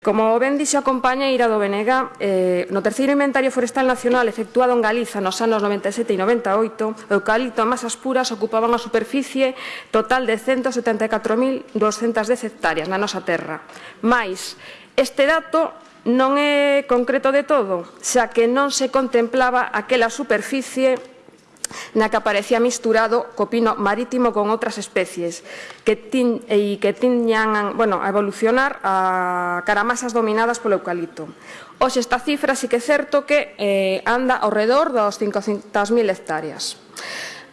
Como ben dixo a compañeira do Benega, eh, no terceiro inventario forestal nacional efectuado en Galiza nos anos 97 e 98, o eucalipto a masas puras ocupaban a superficie total de 174.210 hectáreas na nosa terra. Mais, este dato non é concreto de todo, xa que non se contemplaba aquela superficie na que aparecía misturado co pino marítimo con outras especies que tin, e que tiñan bueno, a evolucionar a caramasas dominadas polo eucalipto. Hoxe esta cifra sí que é certo que eh, anda ao redor dos 500.000 hectáreas.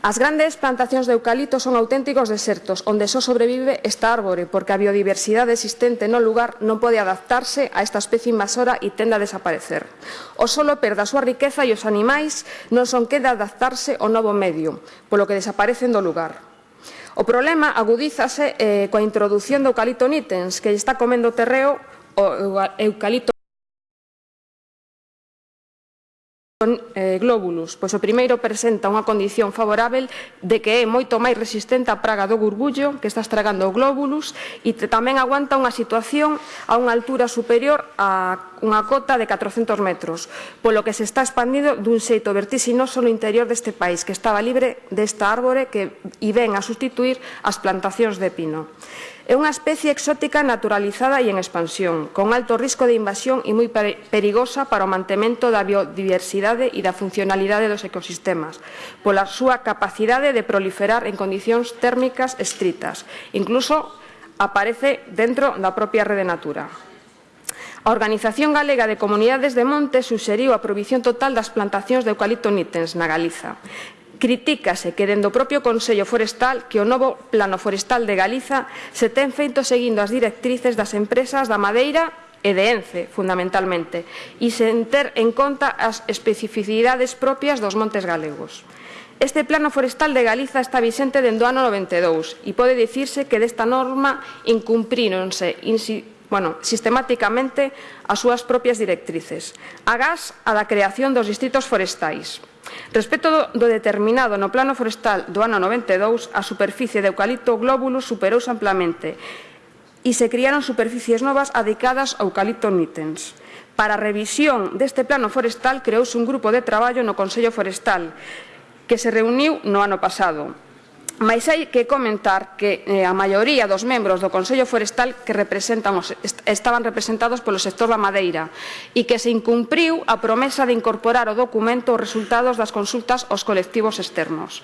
As grandes plantacións de eucalipto son auténticos desertos, onde só sobrevive esta árbore, porque a biodiversidade existente no lugar non pode adaptarse a esta especie invasora e tende a desaparecer. O solo perde a súa riqueza e os animais non son que de adaptarse ao novo medio, polo que desaparecen do lugar. O problema agudízase eh, coa introdución do eucalipto nitens, que está comendo terreo o eucalipto son eh, glóbulos, pois o primeiro presenta unha condición favorável de que é moito máis resistente á praga do gurbullo que está estragando o glóbulos e tamén aguanta unha situación a unha altura superior a unha cota de 400 metros, polo que se está expandindo dun xeito vertixinoso no interior deste país, que estaba libre desta árbore que e ven a sustituir as plantacións de pino. É unha especie exótica naturalizada e en expansión, con alto risco de invasión e moi perigosa para o mantemento da biodiversidade e da funcionalidade dos ecosistemas, pola súa capacidade de proliferar en condicións térmicas estritas, incluso aparece dentro da propia rede natura. A Organización Galega de Comunidades de Monte suxeriu a prohibición total das plantacións de eucalipto nitens na Galiza. Critícase que dende o propio Consello Forestal que o novo Plano Forestal de Galiza se ten feito seguindo as directrices das empresas da madeira e de Ence, fundamentalmente, e sen ter en conta as especificidades propias dos montes galegos. Este plano forestal de Galiza está vixente dende o ano 92 e pode dicirse que desta norma incumpríronse bueno, sistemáticamente as súas propias directrices, agás a da creación dos distritos forestais. Respecto do determinado no plano forestal do ano 92, a superficie de eucalipto glóbulo superouse amplamente e se criaron superficies novas adicadas ao eucalipto nitens. Para a revisión deste plano forestal creouse un grupo de traballo no Consello Forestal que se reuniu no ano pasado Mais hai que comentar que eh, a maioría dos membros do Consello Forestal que representan os, estaban representados polo sector da madeira e que se incumpriu a promesa de incorporar ao documento os resultados das consultas aos colectivos externos.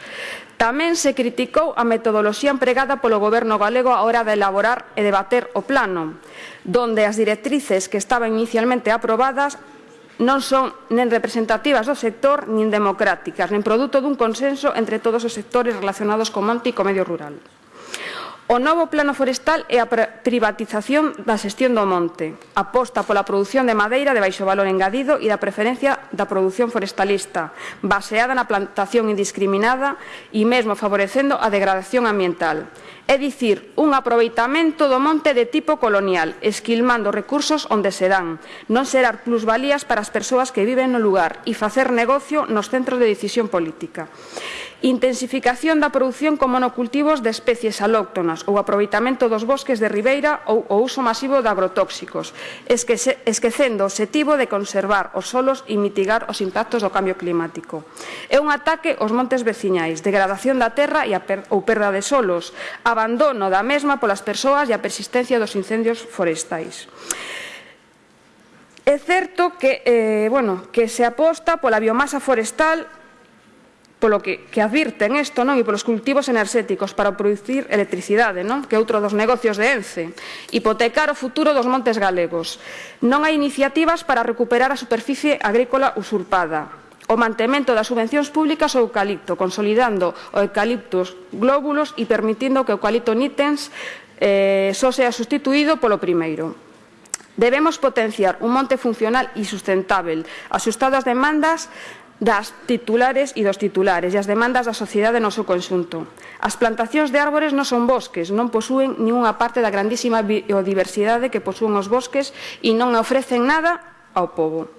Tamén se criticou a metodoloxía empregada polo Goberno galego á hora de elaborar e debater o plano, donde as directrices que estaban inicialmente aprobadas non son nen representativas do sector nin democráticas, nen produto dun consenso entre todos os sectores relacionados co monte e co medio rural. O novo plano forestal é a privatización da xestión do monte, aposta pola produción de madeira de baixo valor engadido e da preferencia da produción forestalista, baseada na plantación indiscriminada e mesmo favorecendo a degradación ambiental. É dicir, un aproveitamento do monte de tipo colonial, esquilmando recursos onde se dan, non xerar plusvalías para as persoas que viven no lugar e facer negocio nos centros de decisión política intensificación da produción con monocultivos de especies alóctonas ou aproveitamento dos bosques de ribeira ou o uso masivo de agrotóxicos, esquecendo o objetivo de conservar os solos e mitigar os impactos do cambio climático. É un ataque aos montes veciñais, degradación da terra e a per, ou perda de solos, abandono da mesma polas persoas e a persistencia dos incendios forestais. É certo que, eh, bueno, que se aposta pola biomasa forestal polo que, que advirten isto non? e polos cultivos enerxéticos para producir electricidade, non? que é outro dos negocios de ENCE, hipotecar o futuro dos montes galegos. Non hai iniciativas para recuperar a superficie agrícola usurpada, o mantemento das subvencións públicas ao eucalipto, consolidando o eucaliptus glóbulos e permitindo que o eucalipto nitens eh, só sea sustituído polo primeiro. Debemos potenciar un monte funcional e sustentável, asustado ás demandas das titulares e dos titulares e as demandas da sociedade no seu conxunto. As plantacións de árbores non son bosques, non posúen ninguna parte da grandísima biodiversidade que posúen os bosques e non ofrecen nada ao povo.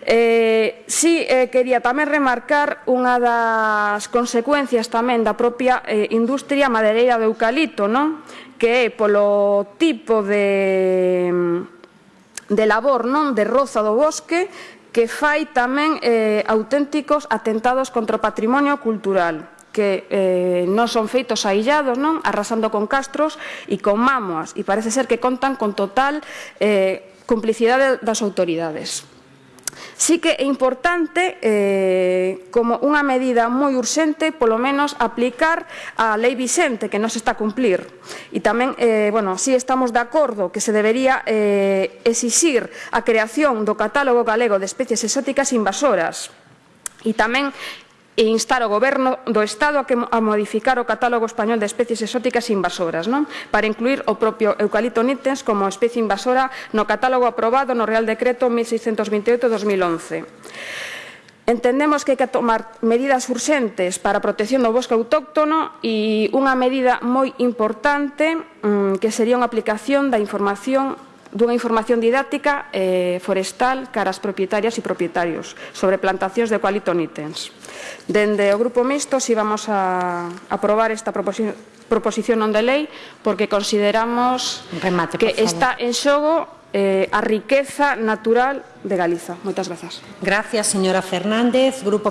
Eh, si sí, eh, quería tamén remarcar unha das consecuencias tamén da propia eh, industria madereira do eucalipto, non? que é polo tipo de de labor non de roza do bosque que fai tamén eh, auténticos atentados contra o patrimonio cultural que eh, non son feitos aillados, non? arrasando con castros e con mámoas, e parece ser que contan con total eh, complicidade das autoridades sí que é importante, eh, como unha medida moi urxente, polo menos aplicar a Lei vixente que non se está a cumplir. E tamén, eh, bueno, sí estamos de acordo que se debería eh, exixir a creación do catálogo galego de especies exóticas invasoras. E tamén e instar ao Goberno do Estado a, que, a modificar o catálogo español de especies exóticas invasoras non? para incluir o propio eucalipto nitens como especie invasora no catálogo aprobado no Real Decreto 1628-2011. Entendemos que hai que tomar medidas urxentes para a protección do bosque autóctono e unha medida moi importante mm, que sería unha aplicación da información dunha información didáctica eh, forestal cara propietarias e propietarios sobre plantacións de qualitonitens. Dende o Grupo Mixto si vamos a aprobar esta proposición proposición non de lei porque consideramos Remate, que está en xogo eh, a riqueza natural de Galiza. Moitas grazas. Gracias, señora Fernández. Grupo